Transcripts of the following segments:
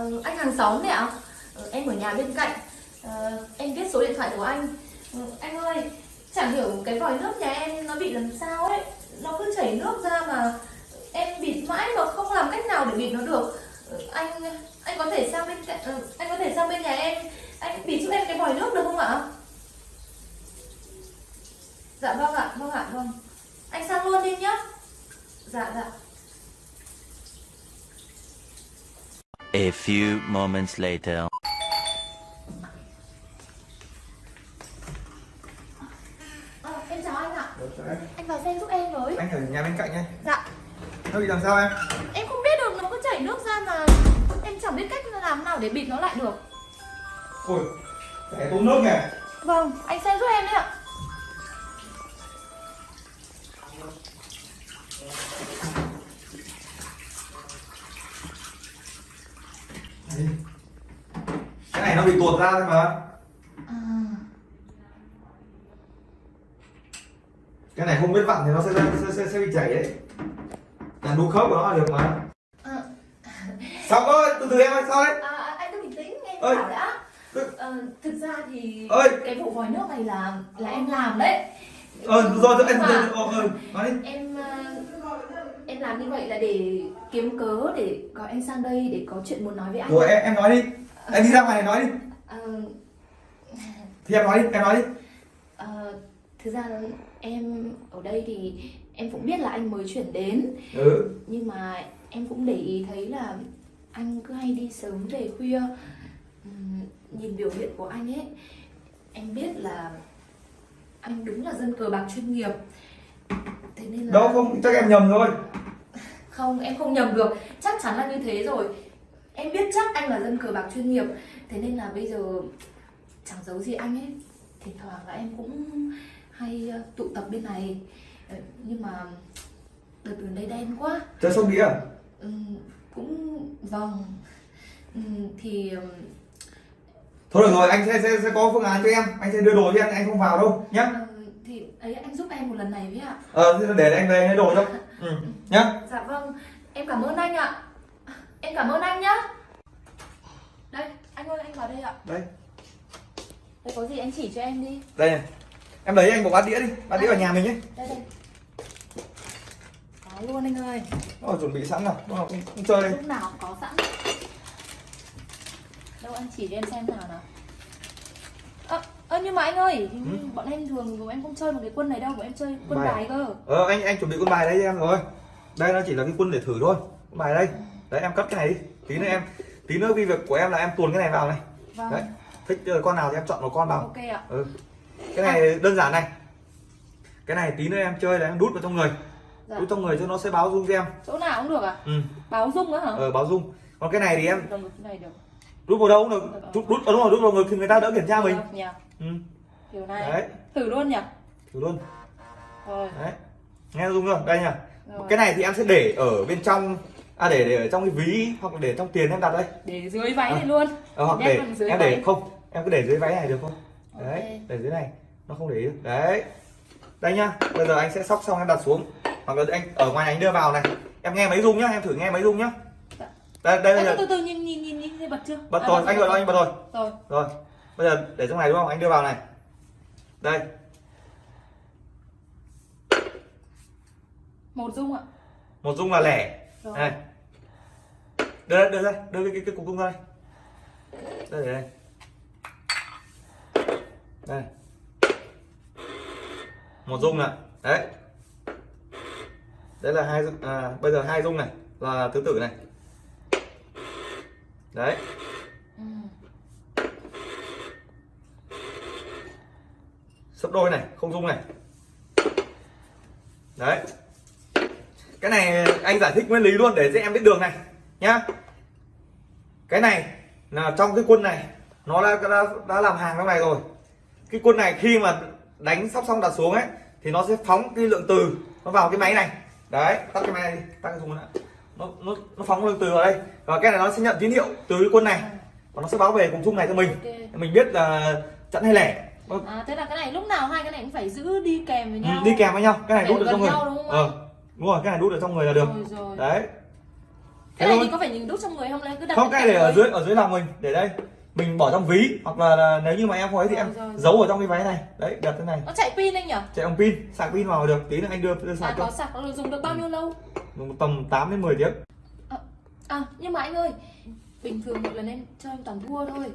Ờ, anh hàng xóm đấy ạ. Ờ, em ở nhà bên cạnh. Ờ, em biết số điện thoại của anh. Ờ, anh ơi chẳng hiểu cái vòi nước nhà em nó bị làm sao ấy. Nó cứ chảy nước ra mà em bịt mãi mà không làm cách nào để bịt nó được. Ờ, anh anh có thể sang bên cạnh ờ, anh có thể sang bên nhà em. Anh bịt giúp em cái vòi nước được không ạ? Dạ vâng ạ vâng ạ vâng. Anh sang luôn đi nhá. Dạ dạ. A few moments later. Ờ, em chào anh ạ vào xem giúp em với Anh ở nhà bên cạnh nhé. dạ Nó bị làm sao em? em không biết được nó cứ chảy nước ra mà em chẳng biết cách làm nào để bịt nó lại được Ôi, phải tốn nước kìa. vâng anh xem giúp em đấy ạ nó bị tuột ra thôi mà. à, Cái này không biết vặn thì nó sẽ sẽ, sẽ, sẽ bị chảy đấy. Làm đu khớp của nó là được mà. à, Xong ơi, từ từ em ơi, sao đấy? à, anh cứ bình tĩnh em Ơi. bảo đã Tức- ờ, thực ra thì Ơi. cái vụ vòi nước này là là em làm đấy Ờ, rồi rồi, em rồi, ờ, ờ, nói đi. em ờ, em làm như vậy là để kiếm cớ để gọi anh sang đây để có chuyện muốn nói với anh Rồi em, em nói đi. Em đi ra ngoài này nói đi. Ờ, Thì em nói đi, em nói đi. Ờ, thực ra em ở đây thì em cũng biết là anh mới chuyển đến Ừ. nhưng mà em cũng để ý thấy là anh cứ hay đi sớm về khuya nhìn biểu hiện của anh ấy em biết là anh đúng là dân cờ bạc chuyên nghiệp thế nên là Đâu không, chắc em nhầm rồi. không em không nhầm được chắc chắn là như thế rồi em biết chắc anh là dân cờ bạc chuyên nghiệp thế nên là bây giờ chẳng giấu gì anh ấy thỉnh thoảng là em cũng hay ờ, tụ tập bên này Ờ, nhưng mà đợt gần đây đen quá Chơi sông đĩa à? Ừm, cũng vâng thì Thôi được rồi, anh sẽ, sẽ, sẽ có phương án cho em. Anh sẽ đưa đồ cho em, anh không vào đâu. Nhá. ờ, thì ấy anh giúp em một lần này với ạ Ờ, để anh về lấy đồ cho. Ừ. Nhá. dạ vâng em cảm ơn anh ạ em cảm ơn anh nhá đây anh ơi anh vào đây ạ Đây. đây có gì anh chỉ cho em đi Đây này. Em lấy anh một bát đĩa đi. Bát đĩa ở nhà mình nhé. đây đây có luôn anh ơi Nó chuẩn bị sẵn rồi. Nó không, không chơi đây. lúc nào cũng có sẵn đâu anh chỉ cho em xem nào nào ơ ơ nhưng mà anh ơi như bọn em thường bọn em không chơi một cái quân này đâu bọn em chơi quân Bài à? bài cơ Ờ anh anh chuẩn bị quân bài đây cho em rồi. Đây nó chỉ là cái quân để thử thôi. Quân bài đây. Đấy em cất cái này đi. Tí nữa em tí nữa cái việc của em là em tuồn cái này vào này. vâng Đấy. Thích con nào thì em chọn một con vào. ok ạ Ừ. Cái này đơn giản này. Cái này tí nữa em chơi là em đút vào trong người. dạ. Đút trong người cho nó sẽ báo rung cho em. chỗ nào cũng được à Ừ. báo dung nữa hả Ờ báo rung. Còn cái này thì em đút vào đâu cũng được. Đút đút ờ, đúng rồi, đút vào người thì người ta đỡ kiểm tra mình. Nhỉ Ừ. kiểu này Đấy, thử luôn nhỉ thử luôn. rồi Đấy. Nghe rung không? Đây nha. rồi Cái này thì em sẽ để ở bên trong à để để ở trong cái ví hoặc là để trong tiền em đặt đây. để dưới váy À. này luôn Ờ, hoặc để em để váy. không, em cứ để dưới váy này được không? Đấy, để dưới này. Nó không để ý được. Đấy. Đây nhá. Bây giờ anh sẽ sóc xong em đặt xuống. Hoặc là anh ở ngoài anh đưa vào này. Em nghe máy rung nhá, em thử nghe máy rung nhá. Dạ. Đây đây bây giờ từ từ nhìn nhìn nhìn nhìn bật chưa bật À, rồi, anh bật rồi, anh bật rồi. rồi Rồi. Bây giờ để trong này đúng không? Anh đưa vào này. Đây. một dung ạ Một rung là lẻ. rồi Đây. Đưa đây, đưa đây, đưa cái cái, cái cục rung ra đây. Đây để đây. Đây. Một rung này. Đấy. Đấy là hai à, bây giờ hai rung này là thứ tử này. Đấy. sấp đôi này không rung này đấy cái này anh giải thích nguyên lý luôn để cho em biết đường này nhá. Cái này là trong cái quân này nó đã đã, đã làm hàng trong này rồi. Cái quân này khi mà đánh sóc xong đặt xuống ấy thì nó sẽ phóng cái lượng từ nó vào cái máy này. Đấy tắt cái máy này đi tắt cái thùng nữa nó nó nó phóng lượng từ vào đây. Và cái này nó sẽ nhận tín hiệu từ cái quân này. Và nó sẽ báo về cùng chung này cho mình. Ok. Mình biết là chẵn hay lẻ. À thế là cái này lúc nào hai cái này cũng phải giữ đi kèm với Ừ, nhau. đi kèm với nhau. Cái này đút gần trong người. đúng không ờ đúng rồi cái này đút ở trong người là được. Rồi rồi. Đấy cái này thôi. thì có phải nhìn đút trong người không lấy cứ đặt không cái để ở dưới ở dưới lòng mình. Để đây mình bỏ trong ví hoặc là, là nếu như mà em có ấy thì Rồi, em rồi, rồi. giấu ở trong cái váy này. Đấy đặt thế này. Nó chạy pin anh nhỉ? Chạy bằng pin sạc pin vào được. Tí nữa anh đưa đưa à sạc có cho sạc nó dùng được bao nhiêu lâu? Tầm 8 đến 10 tiếng. À nhưng mà anh ơi bình thường một lần em cho em toàn thua thôi.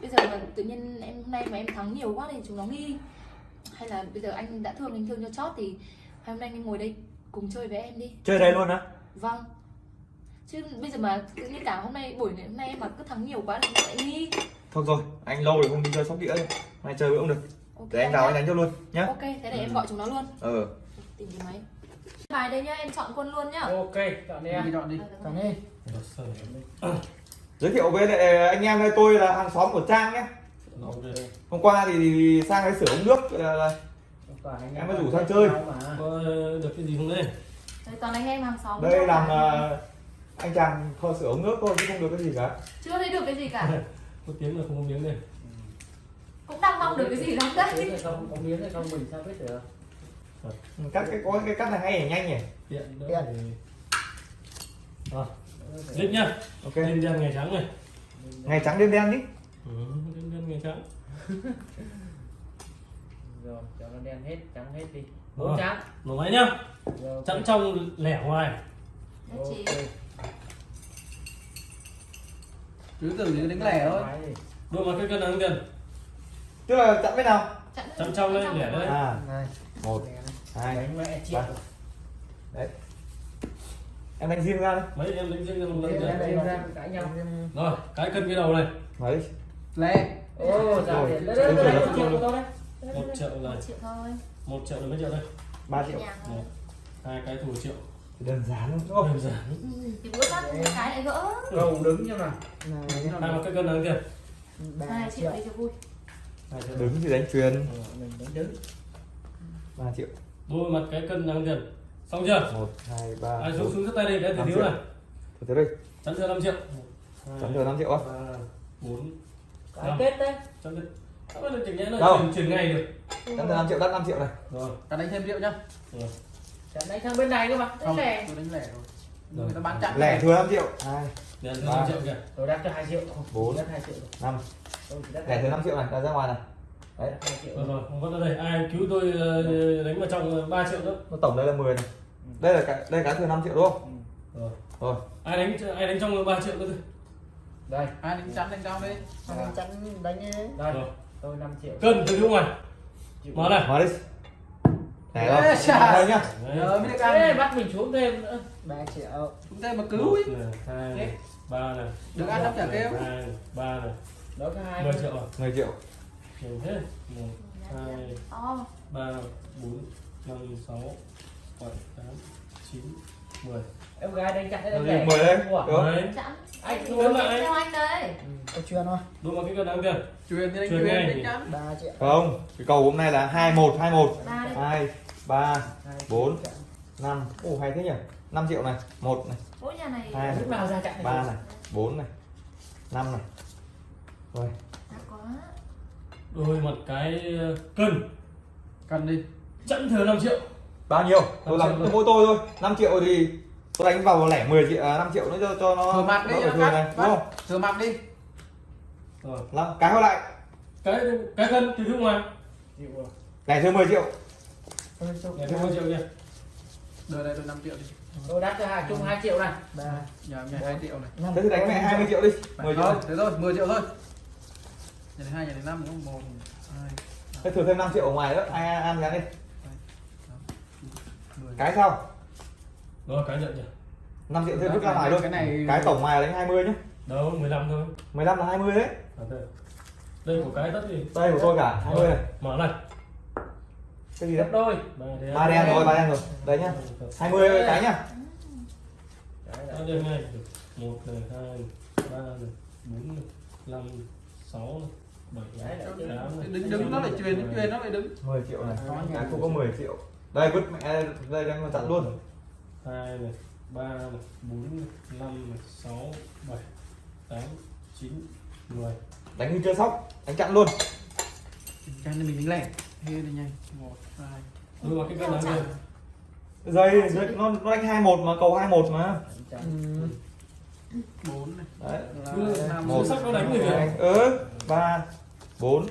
Bây giờ mà tự nhiên em hôm nay mà em thắng nhiều quá thì chúng nó nghi. Hay là bây giờ anh đã thương anh thương cho chót thì hôm nay anh ngồi đây cùng chơi với em đi. Chơi đây luôn á? Vâng chứ bây giờ mà tự nhiên cả hôm nay buổi này hôm nay em mà cứ thắng nhiều quá thì lại nghi. Thôi rồi anh lâu rồi không đi chơi sóc đĩa rồi mai chơi cũng được. Ok để anh vào anh đánh cho luôn nhá. Ok thế để em gọi chúng nó luôn. Ờ. Tìm cái máy. Bài đây nhá em chọn quân luôn nhá. Ok chọn đi đi em chọn đi. Chọn đi. Giới thiệu với lại anh em đây tôi là hàng xóm của trang nhé hôm qua thì, sang đấy sửa ống nước là, là Em mới rủ sang chơi. có được cái gì không đây? Đây toàn anh em hàng xóm đây làm ờ, anh chàng kho sửa ống nước thôi chứ không được cái gì cả. Chưa thấy được cái gì cả. Có tiếng là không có miếng đây. Cũng đang mong được cái gì lắm đấy không? Có miếng hay không? Mình sao biết được? Ừ, cắt cái có cái cắt này hay nhỉ? Nhanh nhỉ? Tiện đỡ Tiện. thì rồi clip nhá. Ok. Đêm đen ngày trắng này. Ngày trắng đêm đen đi. Ừ, đêm đen ngày trắng. Rồi cho nó đen hết trắng hết đi. Bốn trắng. Nổ máy nhá. Rồi chẵn trong lẻ ngoài. Nhất trí. Cứ tưởng như đánh lẻ thôi đôi mặt cái cân nặng tiền tức là chặn bên nào Chặn trong đây lẻ đây à này một hai đánh mẹ triệu ba. đấy em đánh riêng ra đấy mấy em đánh riêng cho một lần ra rồi cái cân cái đầu này đấy lẻ ô ra Rồi. đấy đấy đấy một triệu đấy là một triệu thôi một triệu là mấy triệu đây ba triệu hai cái thủ triệu đơn giản đúng không? Đơn giản Ừ, thì bữa bắt cái lại gỡ. Cầu đứng cho nào. Hai mặt cái cân nặng tiền hai triệu. đi cho vui. Đứng thì đánh truyền Ờ, mình đánh đứng. Ba triệu. Đôi mặt cái cân nặng tiền xong chưa? Một hai ba ai xuống xuống rất tay đi cái Năm thứ triệu. thiếu này. Thôi tới đây. Chắn thừa 5 triệu. Chắn thừa 5 triệu á. Ba bốn. Cái kết đấy. Chắn thừa sao bây giờ chỉnh nhẽ là chuyển, chuyển ngày được. Chắn thừa 5 triệu đắt 5 triệu này. Rồi. Ta đánh thêm triệu nhá. Rồi Chặn đánh sang bên này cơ mà. Không Đấy lẻ. tôi đánh lẻ rồi. Người ta bán chặn lẻ thừa 5 triệu. Hai. 5 triệu kìa. Tôi đặt cho 2 triệu. Bốn. đất 2 triệu năm. Lẻ thừa 5 triệu này ra ngoài này. Đấy. 2 triệu rồi rồi không có đây ai cứu tôi ờ, đánh vào trong 3 triệu nữa. Tổng đây là 10 này. Đây là cái đây là cái thừa 5 triệu đúng không? Rồi. Rồi. Ai đánh ai đánh trong 3 triệu nữa đây. Ai đánh chắn đánh cao đi. Dạ. chắn đánh đây rồi. Tôi 5 triệu. Cân từ phía ngoài. Mở này. Mở đi này Ê, chà. đây nhá. Đấy. rồi mới được Ê, ăn bắt mình xuống thêm nữa. 3 triệu. Chúng ta mà cứu một ý này hai này ba này được ăn lắm chả kêu. Hai này, ba này đó có hai. 10 triệu rồi 10 triệu. Nhiều thế. Một hai to ba bốn năm sáu bảy tám chín mười. Em gái đánh chặn đấy Rồi, đánh 10 đây. Ủa, Được. đấy chẵn Anh Thì thua lại. theo anh đây có chuyên thôi đúng vào cái cân đáng tiền truyền thì truyền ngay. đánh chắn 3 triệu. Không cái cầu hôm nay là 21 21 ba đi. 2 3 Hai Bốn. triệu. 5 Ồ hay thế nhỉ? 5 triệu này 1 này. Mỗi nhà này Hai này. lúc nào ra chặn 3 này 4 này 5 này. Rồi. Đôi mặt cái ờ, cân. Cần đi. Chẵn thừa 5 triệu. Bao nhiêu? Tôi làm tôi mỗi tôi thôi. 5 triệu thì tôi đánh vào lẻ 10 triệu à, 5 triệu nữa cho cho nó thừa mặt đi cho thừa này đúng không? Thừa mặt đi. Rồi. Cái hồi lại. Cái cái cân từ phía ngoài. Lẻ thừa 10 triệu Tôi này thêm 10 triệu kìa đời này tôi 5 triệu đi. Tôi đặt cho hai chung 2 triệu này. Ba. Nhà nhà 2 triệu này. Thế thì đánh mẹ 20 triệu đi. 10 triệu thôi này. thế thôi 10 triệu thôi. Nhà này hai nhà này năm đúng không? Một hai thế thừa thêm 5 triệu ở ngoài nữa ai ăn gắn đi mười. Cái sao rồi cái nhận nhỉ 5 triệu thêm vứt ra ngoài luôn. cái này- cái tổng ngoài là đánh 20 nhá. Đâu 15 thôi. 15 là 20 đấy. À, đây. đây của cái tất gì đây của tôi cả 20 này. mở này cái gì đấy gấp đôi. Ba đen. Rồi ba đen rồi. Đây nhá. 20 cái nhá. Đấy đen này một này hai ba này bốn này năm sáu này bảy Đấy này tám đứng đứng nó lại truyền truyền nó lại đứng. 10 triệu này. Cái cũng có 10 triệu. Đây vứt mẹ đây đang còn chặn luôn. Hai này ba này bốn này năm này sáu bảy tám chín mười. Đánh như chơi sóc. Đánh chặn luôn. Cho nên mình đánh lẻ thế này nhanh. Một hai. Đưa vào cái cân tiền dây dây nó nó đánh 21 mà cầu 21 mà. Chặn. Ừ. bốn này. Đấy. Một sắc nó đánh hai kìa ừ. Ba bốn.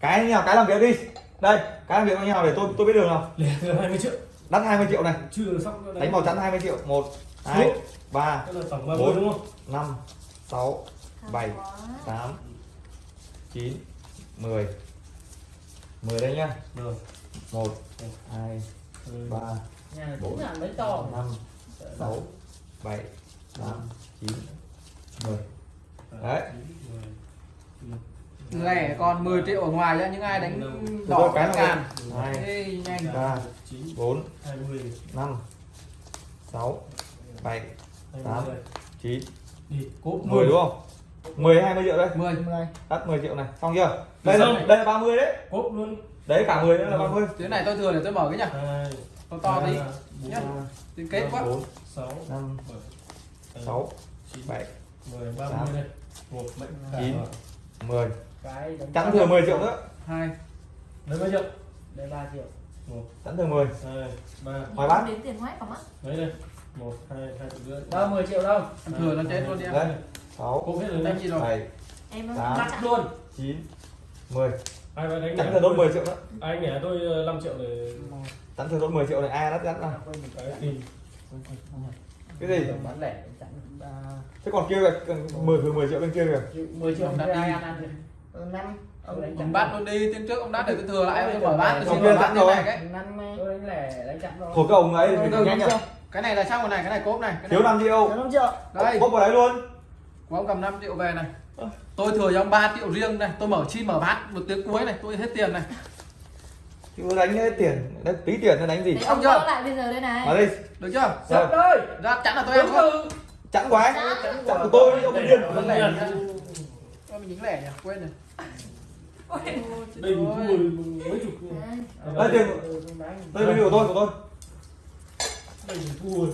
Cái nào cái làm việc đi. Đây cái làm việc với nhau để tôi tôi biết đường nào? Gần 20 triệu. Đắt 20 triệu này. Chưa sóc nó đánh. Màu trắng 20 triệu. Một hai Đúng. ba Cái là tổng 30 Bốn. đúng không? năm sáu bảy Hay quá. tám chín mười mười đây nhá Rồi. một hai Ừ. ba nhà này Bốn. cũng là mấy to năm sáu bảy tám chín mười Đấy. lẻ còn 10 triệu ở ngoài ra những ai đánh đỏ cái năm sáu bảy hai Tám. mươi chín đi cốp mười đúng không mười hai mươi triệu đây? 10 đắt 10 triệu này. Xong chưa? Đây là đây là 30 đấy. Cốp luôn. Đấy cả 10 nữa là 30 thế này tôi thừa để tôi mở cái nhá. To to tí. nhá. Thì kết quá. bốn sáu năm bảy tám, sáu chín bảy mười ba tám, mươi đây. Một mệnh chín. cả. 10 cái chẵn thừa 10 triệu nữa. Hai. Lấy bao nhiêu? Đây 3 triệu. Một. Chẵn thừa 10 hai ba. Hỏi bác. đến tiền hoái cả mắt mấy đây. Một hai hai triệu rưỡi 30 triệu đâu? Thừa nó chết luôn đi em đấy 6 cốp hết rồi Đánh đấy gì rồi. 7 em Tám. luôn. 9 10 ai phải đánh nhỉ? thừa đốt 10 triệu nữa. Anh nhỉ tôi ờ, 5 triệu để chẵn thừa đốt 10 triệu này ai đắt chẵn nào? Cái cái gì? Bán lẻ ba thế còn kia kìa 10 thừa 10 triệu bên kia kìa. 10 triệu Ông đặt ai ăn ăn thì năm. Ông ông bắt luôn đi tiếng trước ông đắt để tôi thừa lại tôi mở bát tôi Ông xin mở bát rồi. này cái. năm tôi đánh lẻ đánh chẵn rồi. Của cái ông ấy nhanh nhá. cái này là xong rồi này cái này cốp này cái thiếu này. 5 triệu. Năm triệu. Đây. Bốc vào đấy luôn của ông cầm 5 triệu về này. Tôi thừa cho ông 3 triệu riêng này. Tôi mở chi mở bát một tiếng cuối này. Tôi hết tiền này. Chứ đánh hết tiền. Đấy, tí tiền nó đánh gì? Đấy, ông chưa? lại bây giờ đây này. Vào đây. Được chưa? Sắp ơi ra chắn là tôi em không chẵn quá. Chẵn. chẵn của tôi ông điên. nhá. Ôi, mình dính lẻ nhỉ? Quên rồi. Đây mình thua mấy chục đây tiền. Đánh đây của tôi của tôi. Đây mình thua